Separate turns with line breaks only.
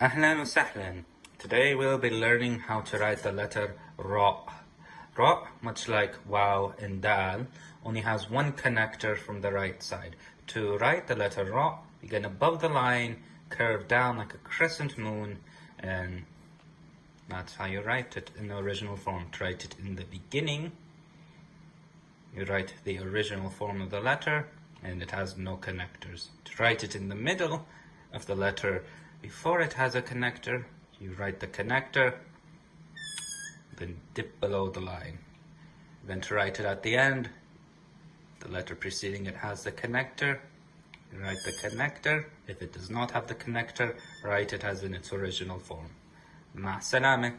Ahlan wa sahlan. Today we'll be learning how to write the letter Ra. Ra, much like Waw and Dal, only has one connector from the right side. To write the letter Ra, begin above the line, curve down like a crescent moon, and that's how you write it in the original form. To write it in the beginning, you write the original form of the letter, and it has no connectors. To write it in the middle of the letter, before it has a connector, you write the connector, then dip below the line. Then to write it at the end, the letter preceding it has the connector, you write the connector. If it does not have the connector, write it as in its original form. Ma salame.